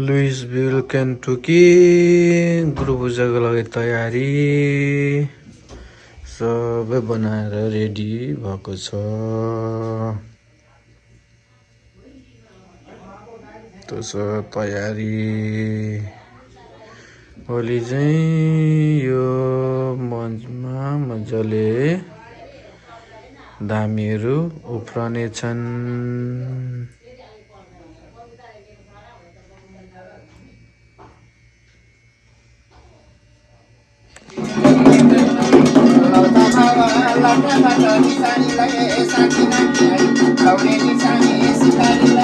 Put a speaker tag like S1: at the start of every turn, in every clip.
S1: लुइसभिल केन्टुकी गुरु पूजाको लागि तयारी। सबै बनाएर रेडी भएको छ। तयारी। भोलि चाहिँ यो मञ्चमा मजाले धामीहरू
S2: उफ्रनेछन्। निशानी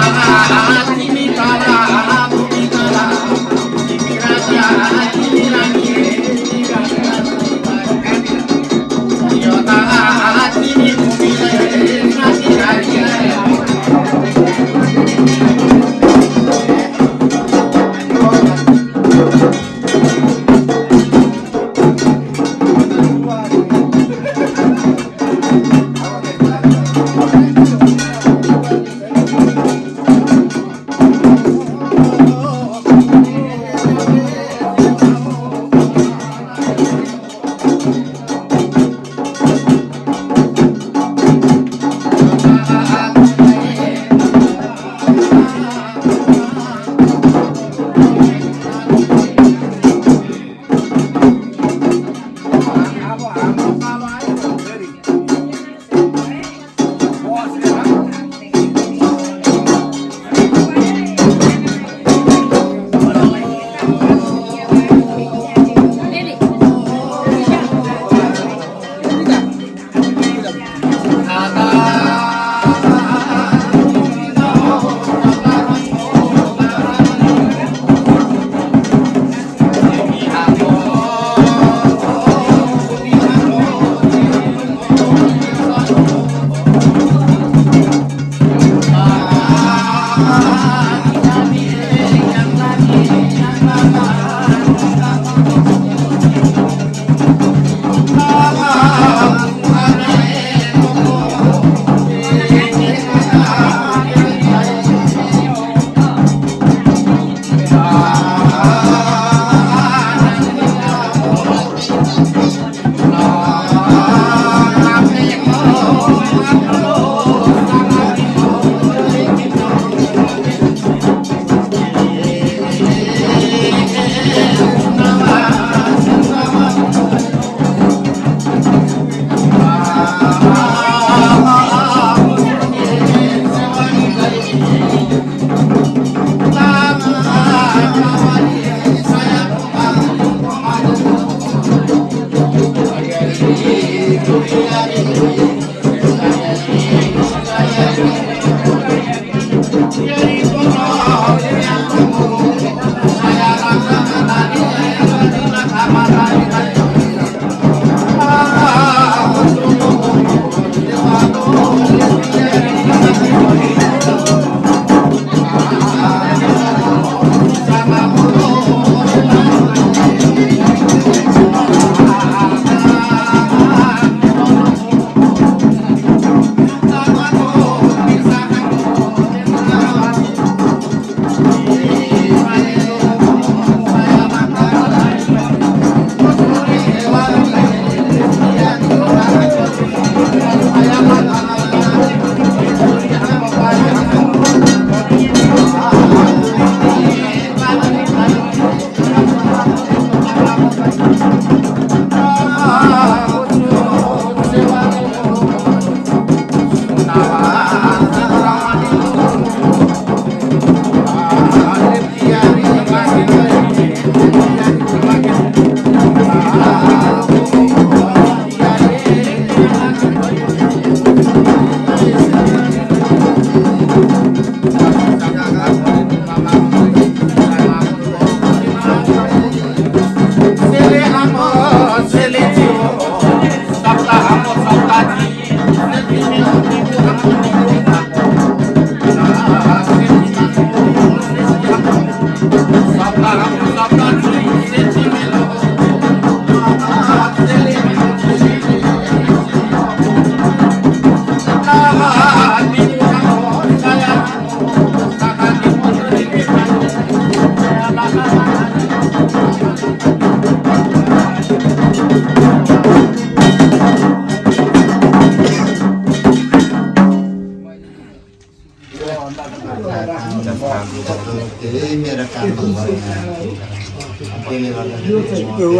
S2: mamá.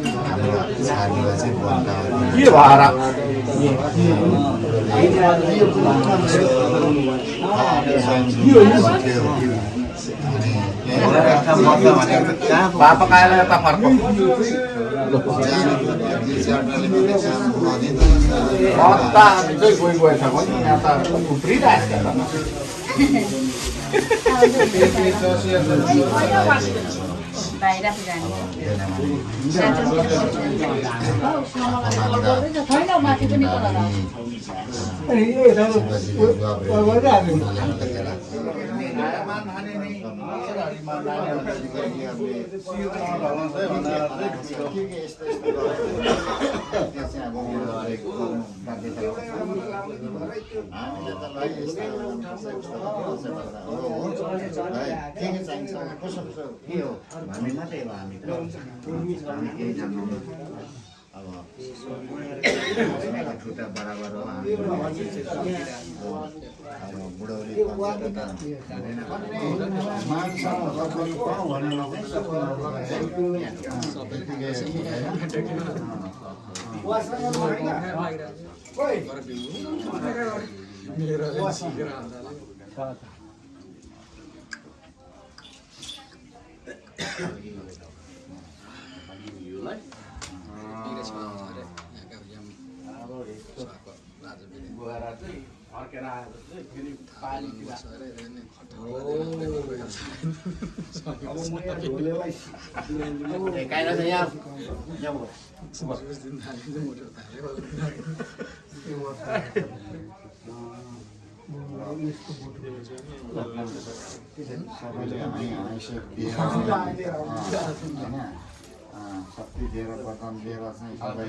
S2: छाडीमा चाहिँ बन्द
S1: के भएर यता उफ्रिरहेको छ
S3: बाहिर पनि
S2: के के चाहिन्छ कसो कसो के हो भन्ने मात्रै हो हामी त अब खुट्टा बराबर हो बुढौली भनेर चाहिँ
S1: फर्केर आएर चाहिँ फेरि पानीतिर
S2: यहाँ होइन शक्ति दिएर वरदान दिएर चाहिँ सबै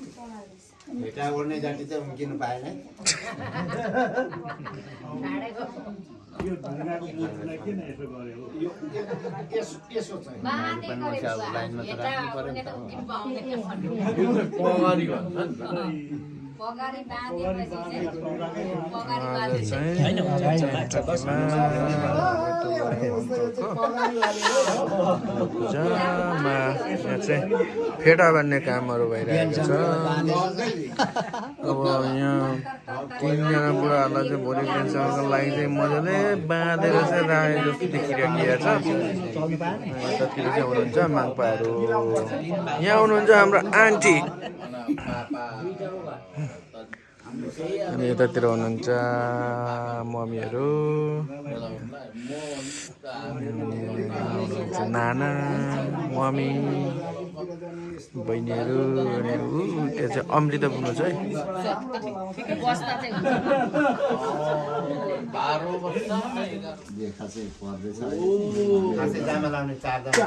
S2: भेटा ओर्ने जाति चाहिँ उम्किनु पाएन है यसो चाहिँ
S3: पगारी
S4: पूजामा यहाँ चाहिँ फेटा बान्ने कामहरू भइरहेको छ। अब यहाँ तिनजना बुढाहरूलाई चाहिँ भोलि दिनसम्मको लागि चाहिँ मजाले बाँधेर चाहिँ राखे जस्तो देखिरहेको छ। यतातिर चाहिँ हुनुहुन्छ माङ्पाहरू यहाँ हुनुहुन्छ हाम्रो आन्टी। अनि यतातिर हुनुहुन्छ मम्मीहरू। हुनुहुन्छ नाना मम्मी बहिनीहरू अनि ऊ त्यो चाहिँ अमृता पुग्नु छ है।
S3: बस्दा चाहिँ
S2: देखा चाहिँ पर्दैछ।
S1: खासै जामा लाउने चारजना